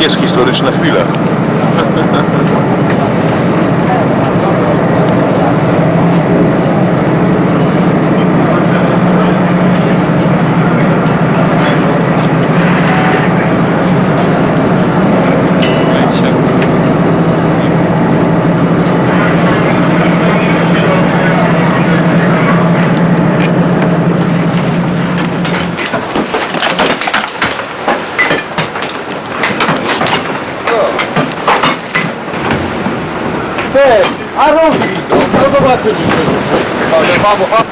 Jest historyczna chwila. Ty, a robi to, no zobaczyliśmy. Ale babo,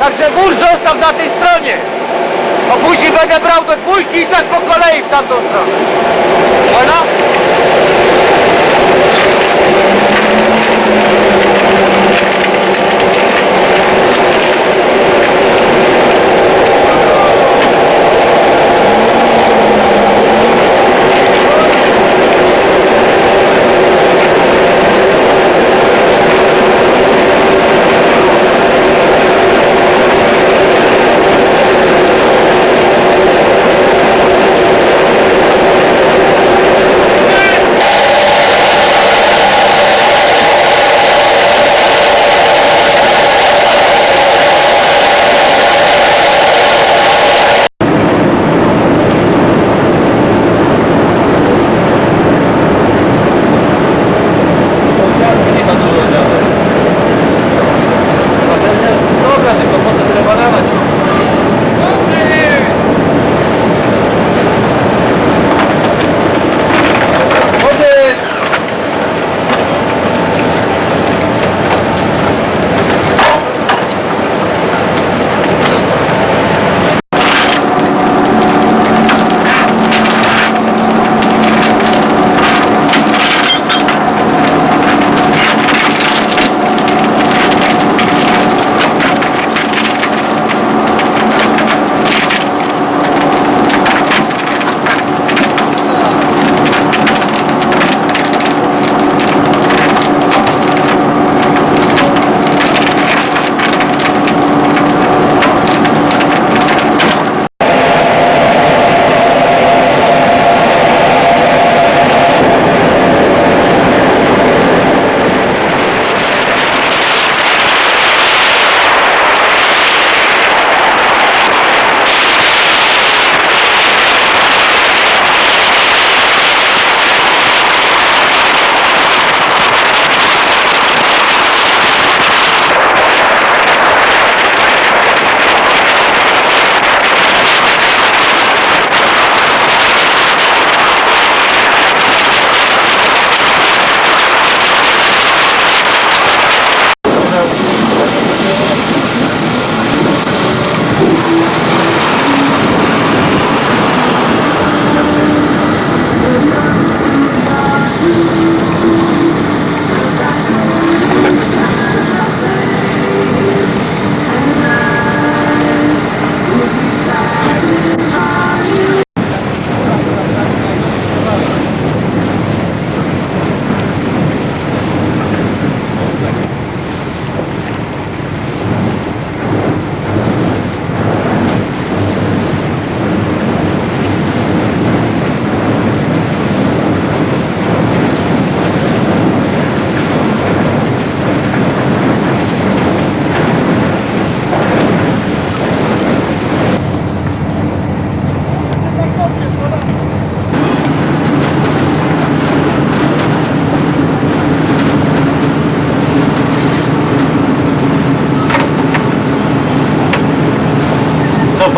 Także mur zostaw na tej stronie. A później będę brał do dwójki i tak po kolei w tamtą stronę. Ona?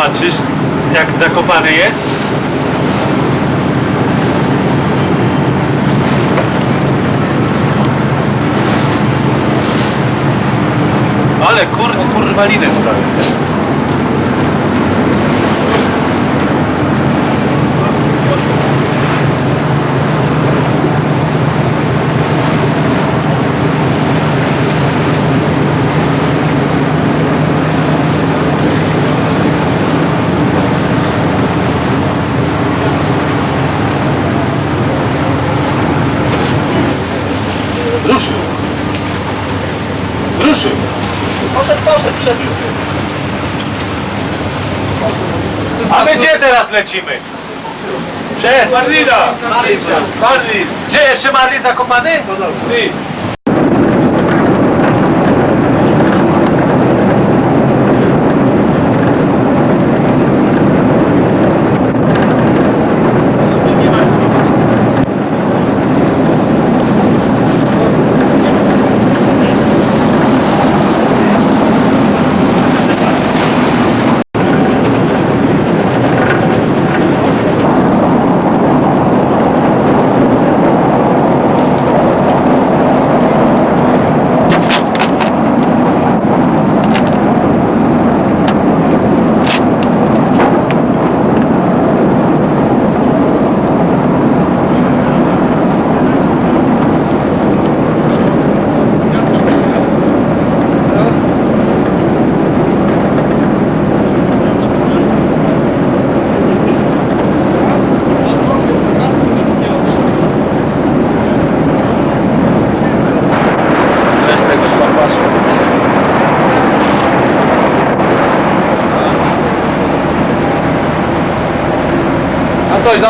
Co patrzysz? Jak zakopany jest? Ale kur, kurwa lecimy? Przez Marlina! Marlin! Gdzie jeszcze Marlin zakopany? Ty! Antoś,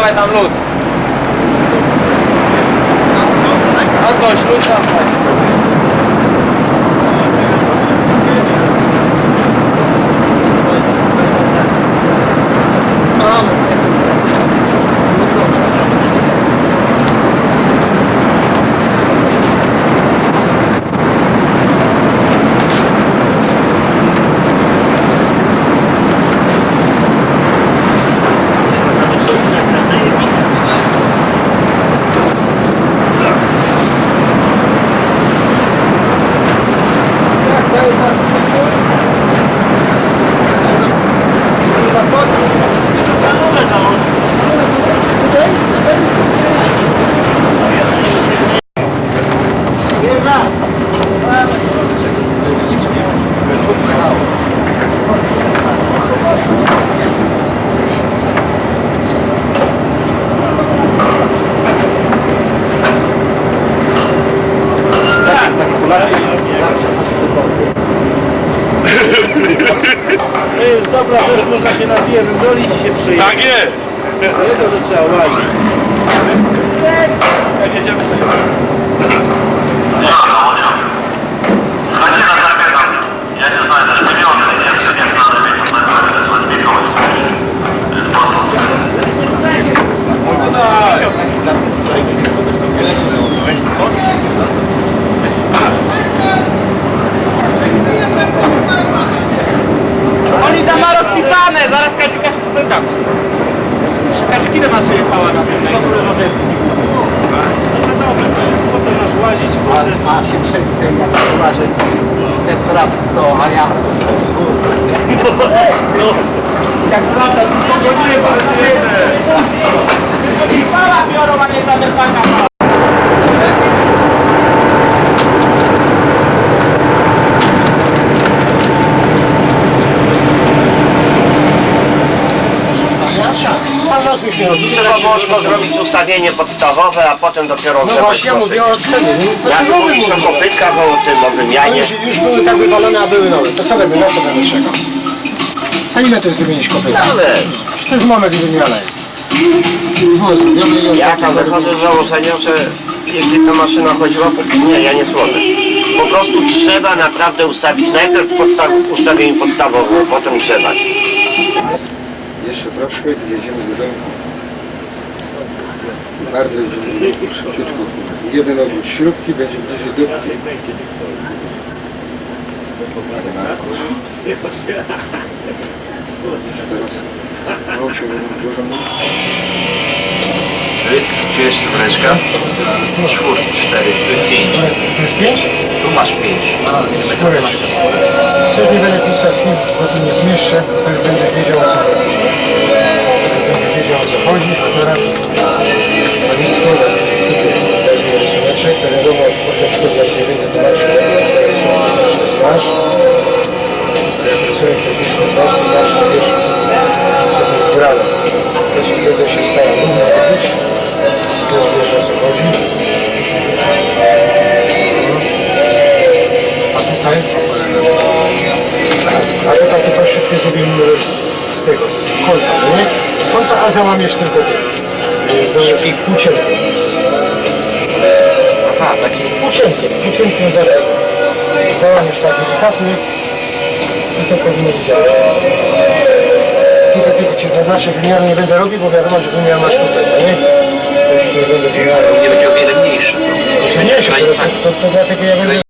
lain download Tylko zrobić ustawienie podstawowe, a potem dopiero No właśnie ja mówię o cenie. Co ty mówisz o kopytkach, o tym, o wymianie, już, już były tak wywalone, a były nowe. To co będę, na co będę czekał? A ile to jest wymienić kopyta? ale Czy to jest moment wymiana jest? No, zrobione i ja tam wychodzę z założenia, że jeśli ta maszyna chodziła, to nie, ja nie słodzę. Po prostu trzeba naprawdę ustawić najpierw podstaw, ustawienie podstawowe, a potem grzebać. Jeszcze troszkę i jedziemy do domu. Bardzo szybciutko. Jeden obrót śrubki będzie bliżej do... Teraz oczy będą dużo To jest, gdzie jest czwóreczka? Czwórki, cztery, to jest pięć. To jest pięć? Tu masz pięć. Czwóreczka. Też nie będę pisać bo tu nie zmieszczę, to już będę wiedział o co chodzi. Wiedział o co chodzi, a teraz walizko, tutaj rysuneczek, to wiadomo, po co szkoda się więc zobaczy, jakie są znasz. Jak rysunek to się znasz, to znasz, to wiesz, co to jest grane. Też będę się starał równo robić, też wiesz o co chodzi. A tutaj? A tutaj to troszeczkę zrobimy z, z tego, z no nie? A załamiesz tylko ty. Yy, Półcienkiem. Aha, taki półcienkiem, półcienkiem zaraz. Załamiesz tak delikatnie i to powinno być działać. Tutaj tylko ci zaznaczę wymiaru nie będę robił, bo wiadomo, że wymiar masz tutaj, no nie? To już nie będę wymiaru. Nie będzie o wiele mniejszy. Nie, to, to, to, to dlatego ja będę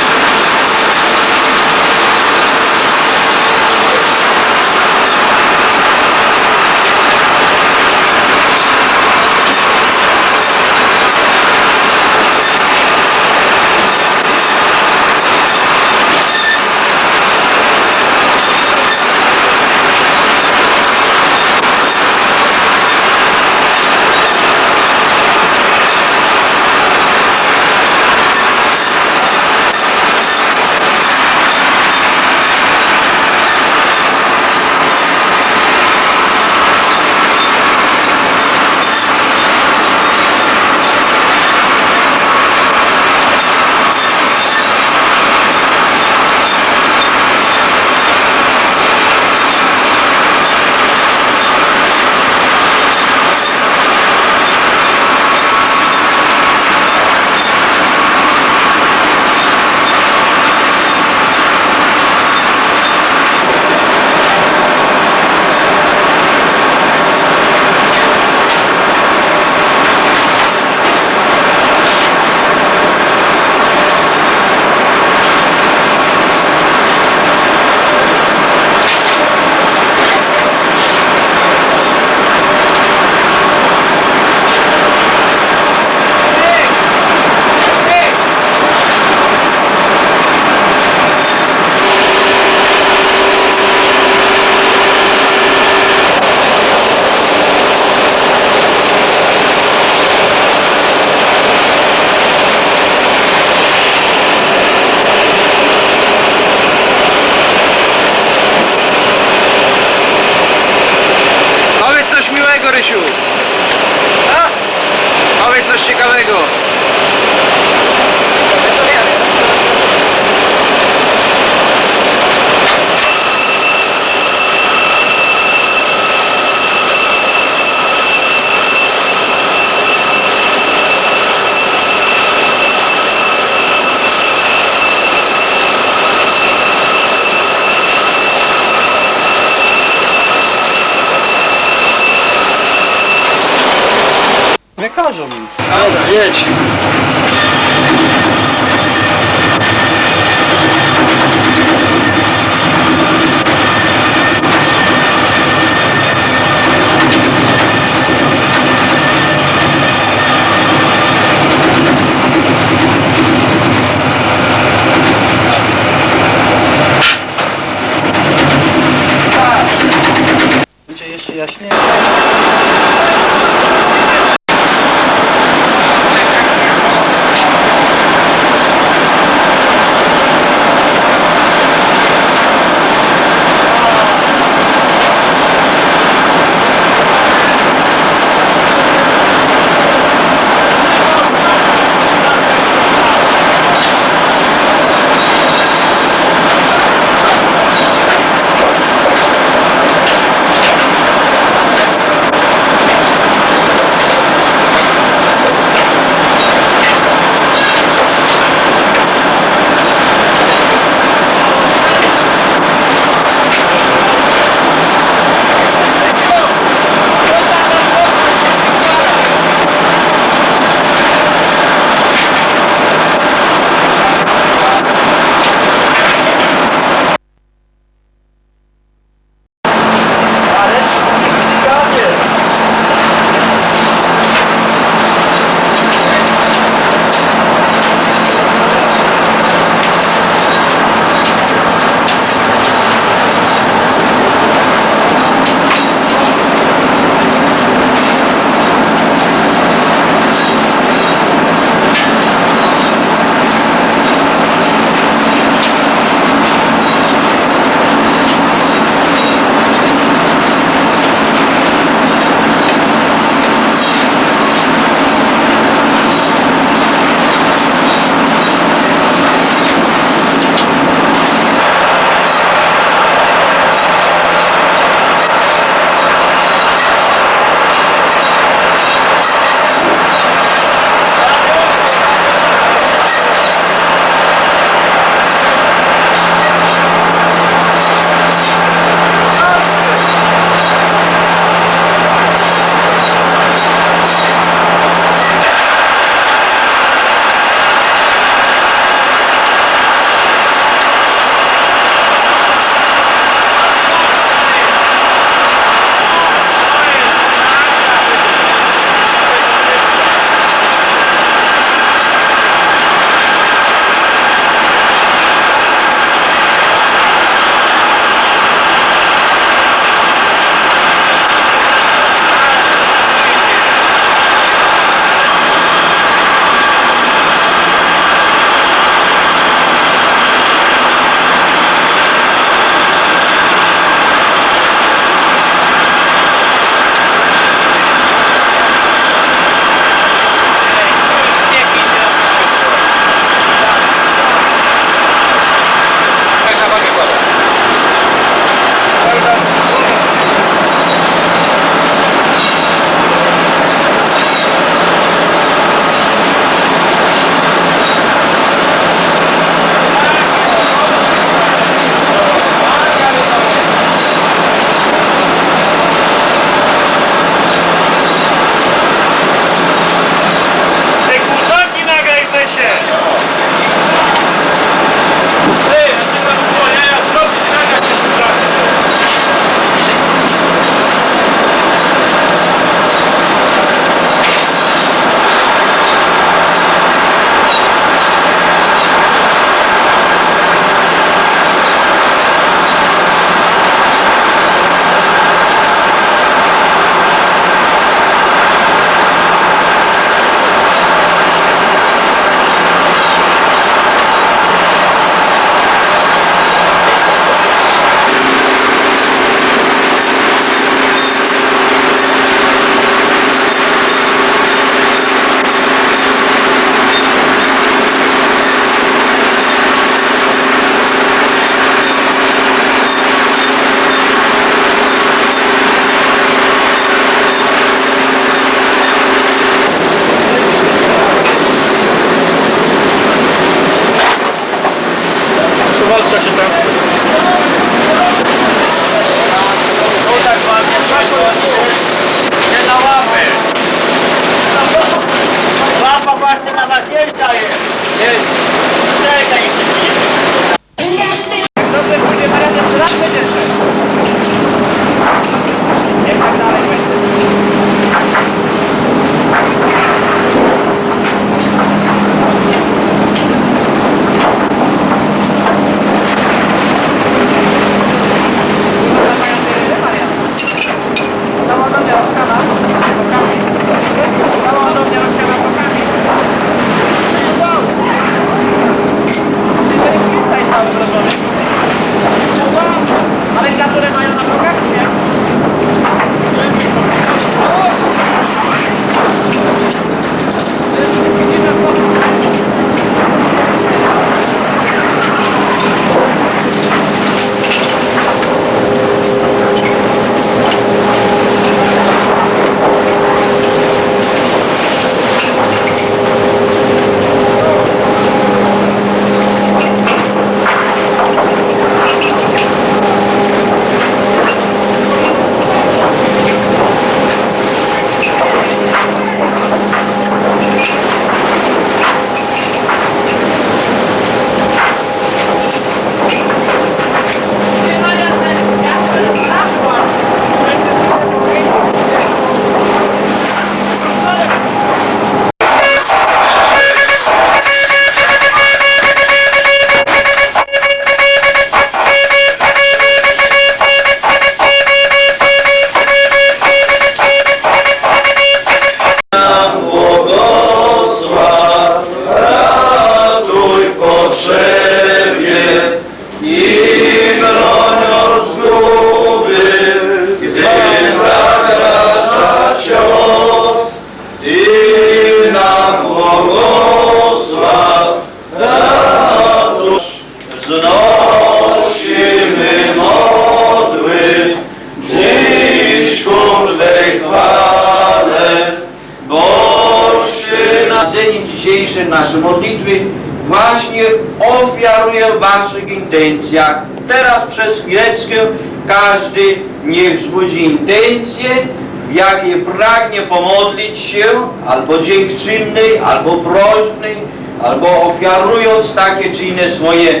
albo dziękczynnej, albo prośbnej, albo ofiarując takie czy inne swoje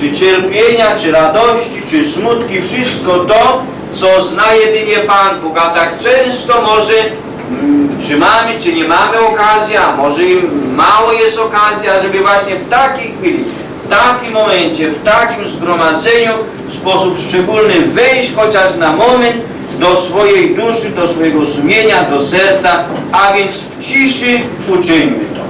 czy cierpienia, czy radości, czy smutki, wszystko to, co zna jedynie Pan Bóg. A tak często może, mm, czy mamy, czy nie mamy okazji, a może i mało jest okazja, żeby właśnie w takiej chwili, w takim momencie, w takim zgromadzeniu w sposób szczególny wejść chociaż na moment do swojej duszy, do swojego sumienia, do serca, a więc ciszy uczyńmy to.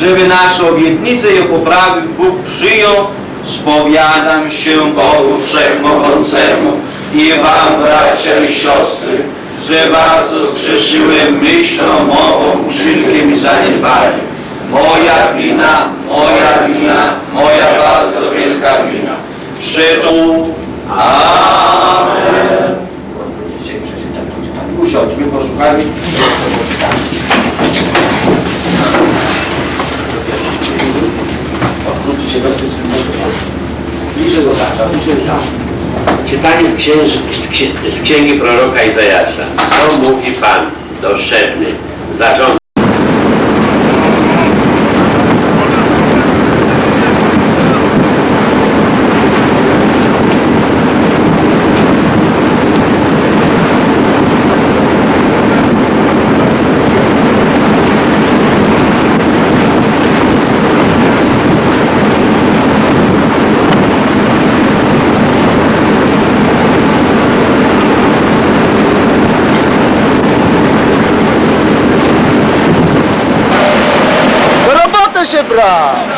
żeby nasze obietnice i poprawy Bóg przyjął, spowiadam się Bogu Wszechmogącemu i Wam, bracia i siostry, że bardzo zgrzeszyłem myślą, mową, uczynkiem i zaniedbaniem. Moja wina, moja wina, moja bardzo wielka wina. Przytu. Amen. Usiądźmy, posłuchajmy. Odwróćcie się tych Bliżej do tata, bliżej tam. Czytanie z, księży, z, księ- z księgi proroka Izajasza. Co mówi Pan do Szebny, Chebra.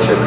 Się bra!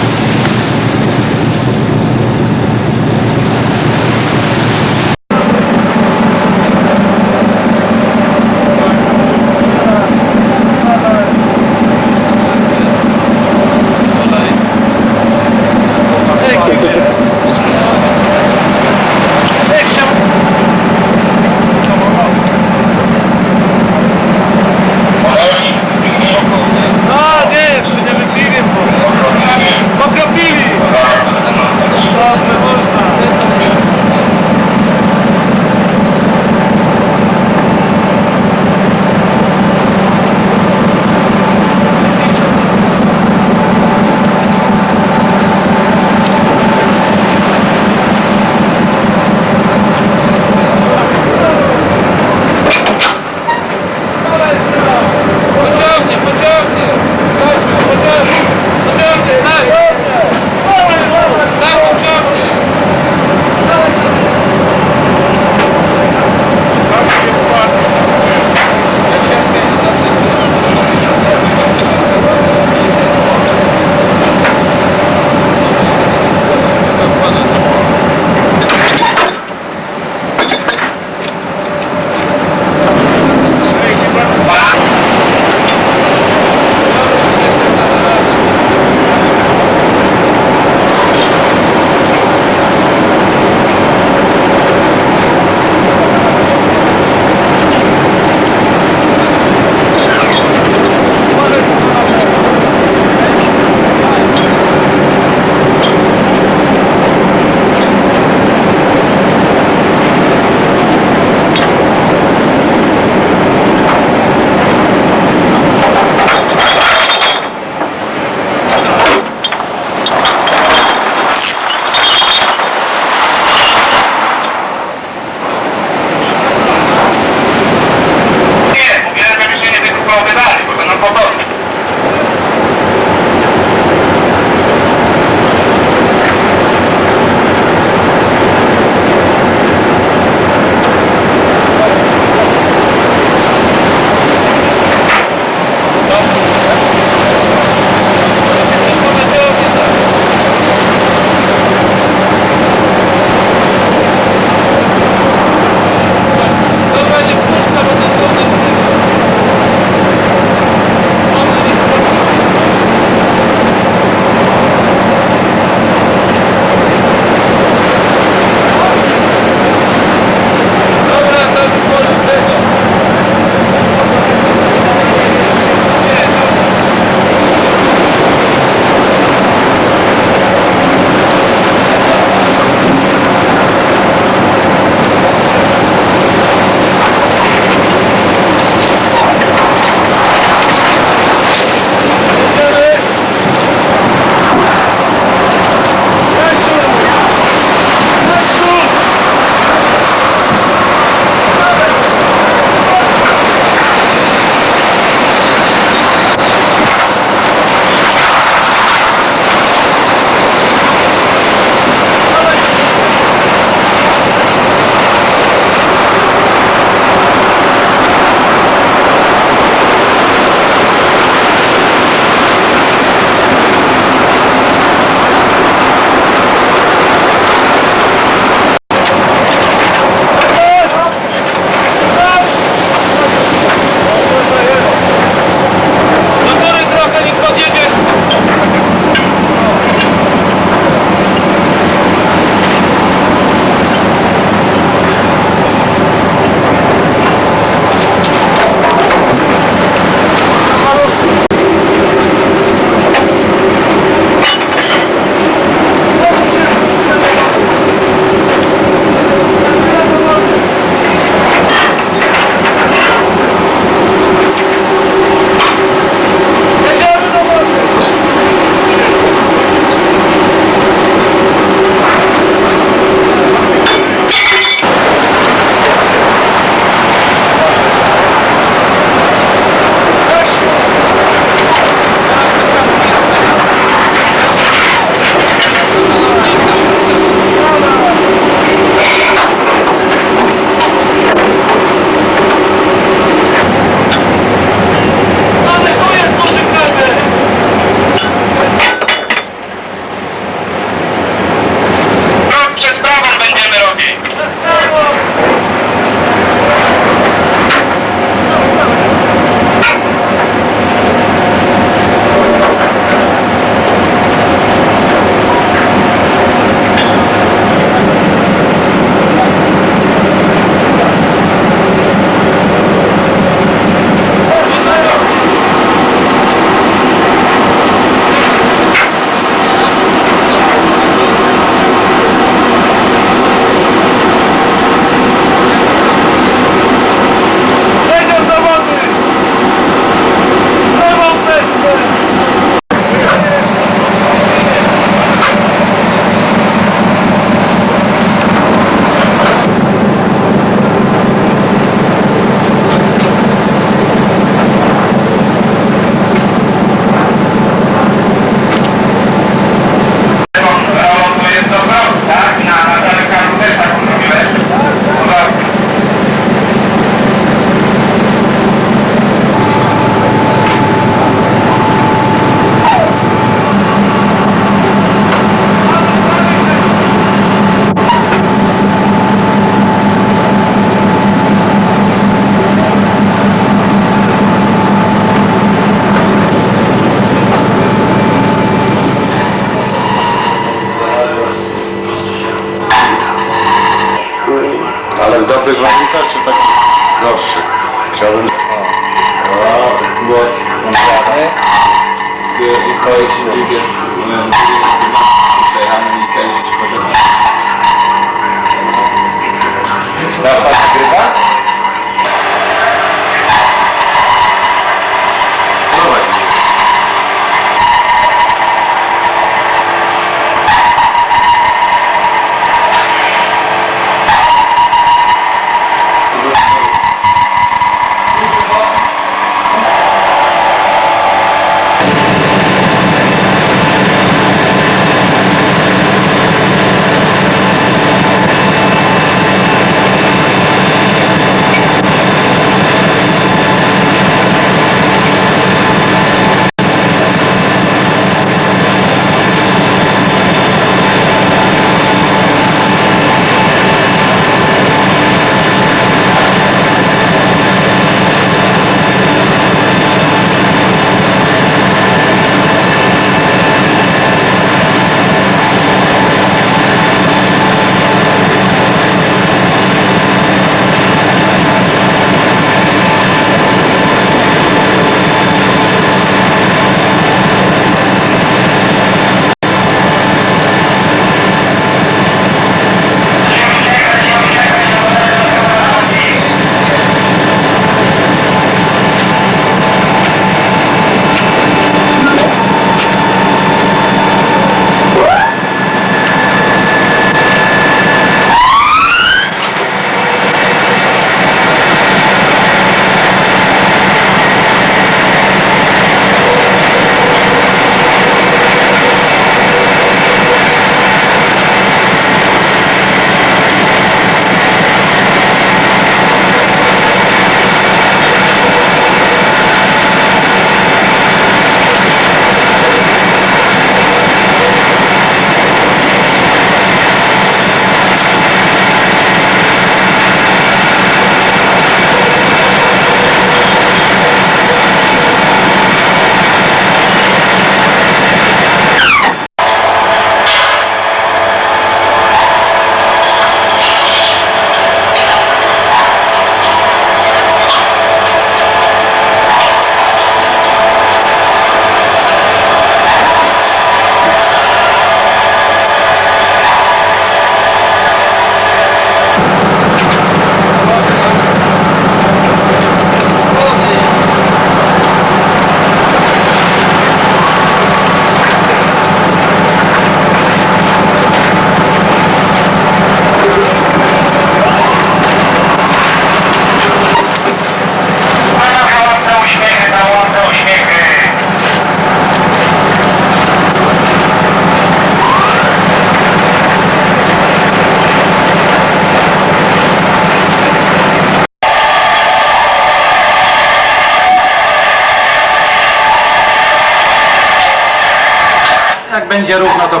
Będzie równo, to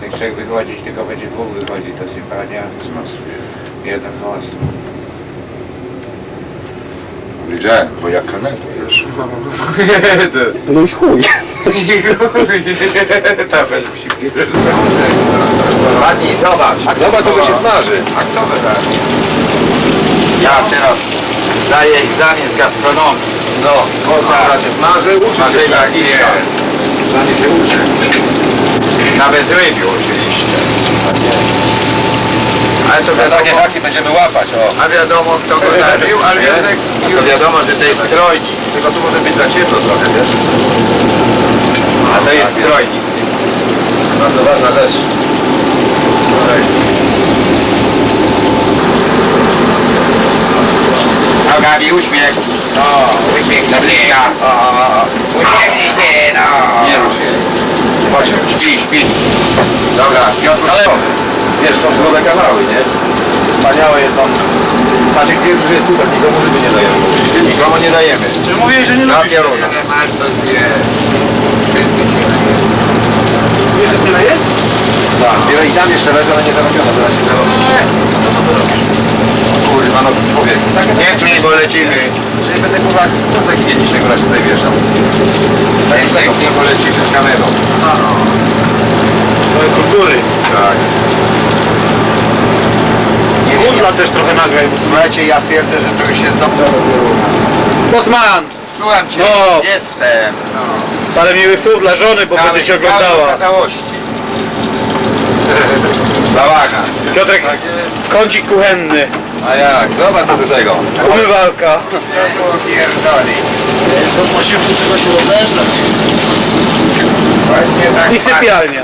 będzie żadnych trzech wychodzić, tylko będzie dwóch wychodzić do sypania. Z mostu. Jeden z mostu. Wiedziałem, bo jak kaneto, wiesz. No i chuj. Się Ładniej, zobacz. Zobacz, co się smaży. A kto by tak? Ja teraz zdaję egzamin z gastronomii. No, można się smaży, uczy się tak, nie. Się uczy. Na bezrybiu oczywiście. Ale to Za takie wiadomo, haki będziemy łapać, o. a wiadomo kto go zabił, ale jednak to wiadomo, że to jest strojnik. Tylko tu może być za ciemno trochę, wiesz? A to jest strojnik. Bardzo ważna rzecz. Nogami uśmiech. No, uśmiech na bliska. Uśmiechnij się, no. Nie rusz jej. Chodź, śpi, śpi. Dobra, Piotr, ale wiesz, są zdrowe kawały, nie? Wspaniałe jest on. Maciek twierdzi, że jest super, nikomu ryby nie dajemy. Nikomu nie dajemy. Czy mówiłeś, że nie lubisz? pioruna. Masz to dwie. Wiesz, że tyle jest? Tak, wiele i tam jeszcze leży, ale nie zarobione, zaraz się zarobi. No co to robisz? Kurwa, no człowiek. Tak, Nie klij, bo lecimy. Czyli będę kurwa kostek higienicznego na się tutaj wieszał. Tak jak nie, bo lecimy z kamerą. To jest kultury. Tak. Kundla też trochę nagraj. Słuchajcie, ja twierdzę, że to już jest dobrze. Bosman, Słucham cię. No. Jestem. No. parę miłych słów dla żony, bo będzie cię oglądała. okazałości. Bałagan. Piotrek, kącik kuchenny, A jak? Zobacz co do tego. umywalka. Pierdoli. To musimy czegoś rozebrać. Właśnie tak I sypialnia.